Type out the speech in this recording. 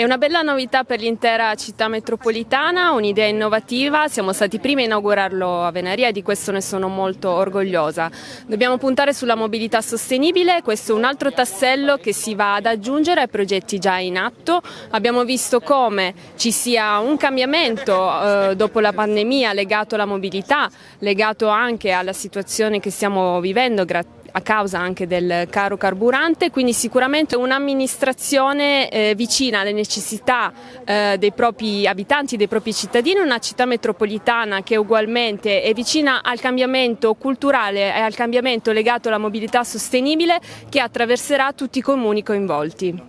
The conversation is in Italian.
È una bella novità per l'intera città metropolitana, un'idea innovativa, siamo stati i primi a inaugurarlo a Venaria e di questo ne sono molto orgogliosa. Dobbiamo puntare sulla mobilità sostenibile, questo è un altro tassello che si va ad aggiungere ai progetti già in atto. Abbiamo visto come ci sia un cambiamento eh, dopo la pandemia legato alla mobilità, legato anche alla situazione che stiamo vivendo grazie a causa anche del caro carburante, quindi sicuramente un'amministrazione eh, vicina alle necessità eh, dei propri abitanti, dei propri cittadini, una città metropolitana che ugualmente è vicina al cambiamento culturale e al cambiamento legato alla mobilità sostenibile che attraverserà tutti i comuni coinvolti.